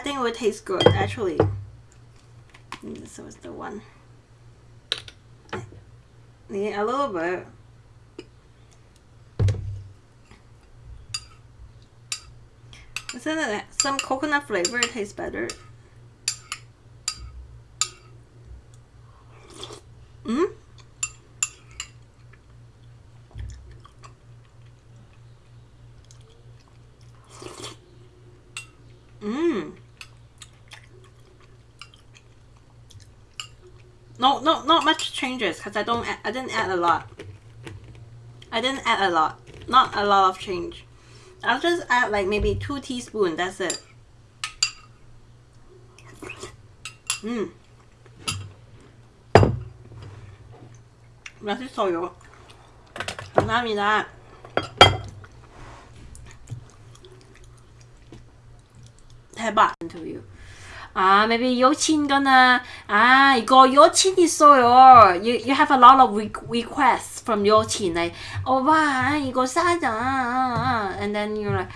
I think it would taste good actually. This was the one. Yeah, a little bit. Isn't it some coconut flavor It tastes better? Mm? Mmm. No, no, not much changes because I don't, I didn't add a lot. I didn't add a lot. Not a lot of change. I'll just add like maybe two teaspoons. That's it. Mmm. 맛있어요. 감사합니다. 대박. 인터 뷰. 아, maybe 여친 gonna 아 이거 여친 있어요. You you have a lot of re requests from 여친 like 오빠 이거 사자. And then you're like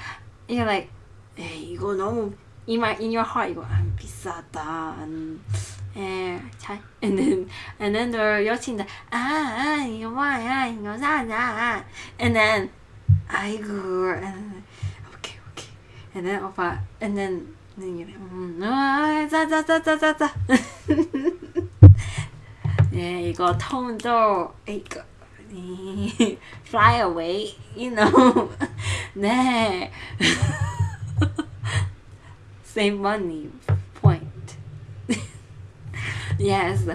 you're like 에이 이거 너무 in my in your heart 이거 안 비싸다. 안, 에, 잘 and then and then the 여친 아, 아 이거 뭐야 이거 사자. And then 아이고 and then, okay okay. And then 오빠 and then 음, 아, 자자자자자자. 예, 이거 톤도 이거 fly away, you know. 네. Save money point. yes.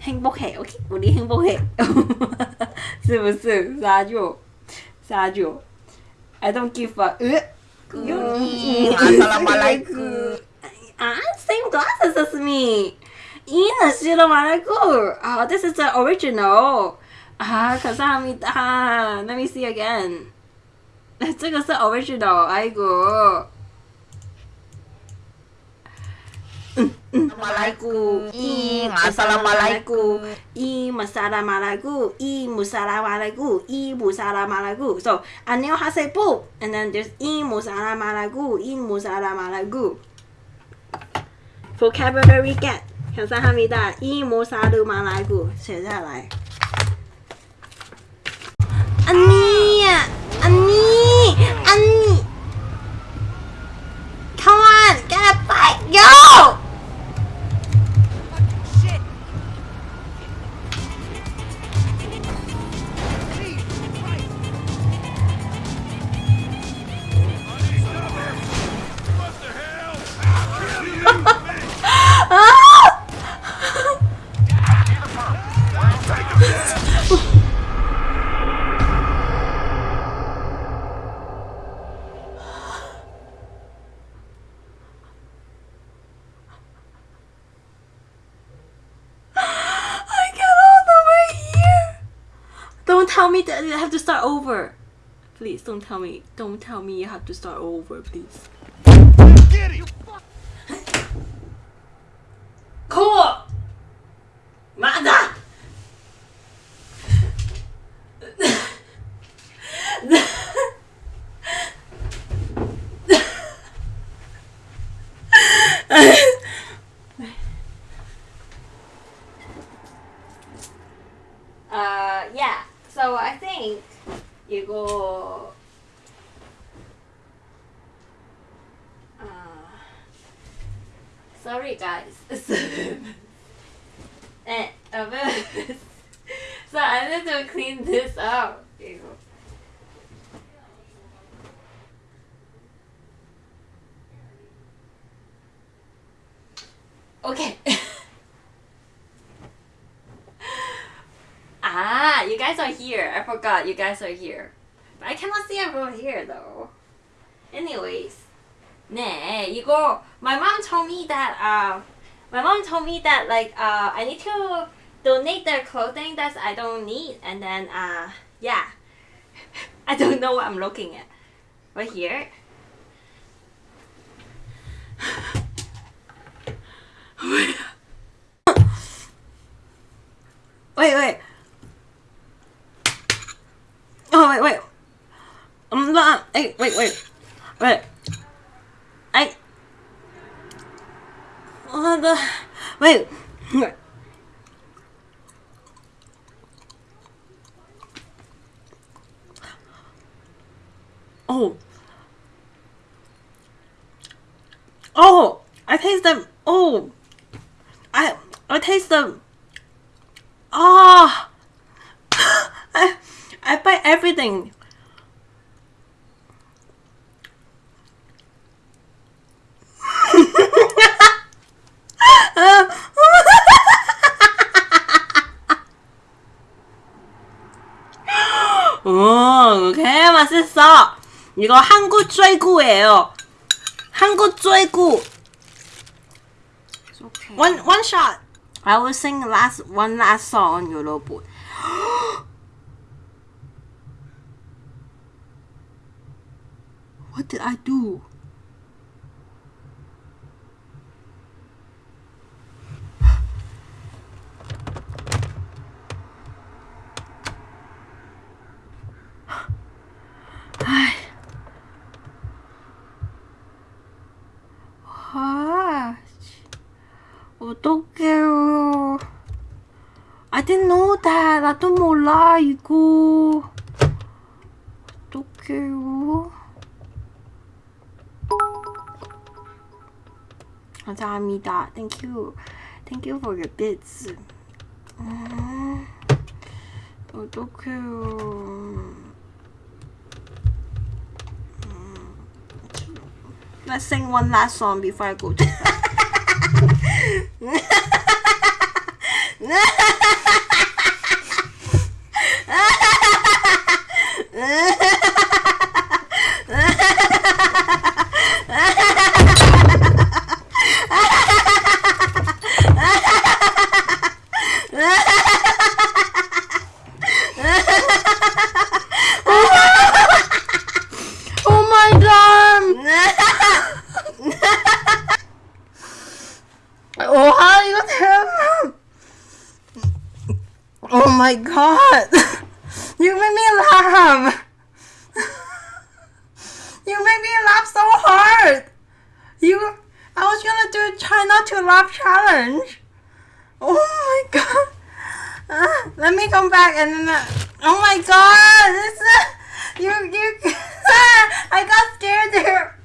행복해, 오케이? 우리 행복해. 是不是？사줘，사줘。 I don't give a. 으. Assalamualaikum. Ah, same glasses as me. Ina Shiromaraku. ah this is the original. Ah, kasamita. Let me see again. 这个是 original，哎呦。嗯嗯，马来姑，咦，马萨拉马来姑，이 무사라말라구 이 무사라말라구 이 무사라말라구 so 안녕하세요 and then there's 이 무사라말라구 이 무사라말라구 vocabulary get 감사합니다 이 무사르말라구 写下来 Don't tell me that I have to start over. Please don't tell me. Don't tell me you have to start over, please. Get him! Cool. 맞아. uh, yeah. So I think you uh, sorry guys. Eh, so I need to clean this up. Okay. ah, you guys are here. I forgot you guys are here. But I cannot see everyone here though. Anyways. 네, 이거 my mom told me that uh my mom told me that like uh I need to donate their clothing that I don't need and then uh yeah. I don't know what I'm looking at. Right here. wait, wait. wait, wait. I'm not, hey, wait, wait. Wait. I... What the... Wait. Oh. Oh! I taste them. Oh! I I taste them. Ah! Oh. I I buy everything. 오, 개 맛있어. 이거 한국 쫄구예요. 한국 쫄구. It's okay. One one shot. I will sing last one last song, 여러분. what did I do?唉 아, 어떡해요. I didn't know that. 나도 몰라, 이거. 어떡해요. 감사합니다. Thank you. Thank you for your bits. 음, 어떡해요. Let's sing one last song before I go to my god! You make me laugh! You make me laugh so hard! You, I was gonna do try not to laugh challenge. Oh my god! Uh, let me come back and then. Uh, oh my god! This, uh, you, you, I got scared there.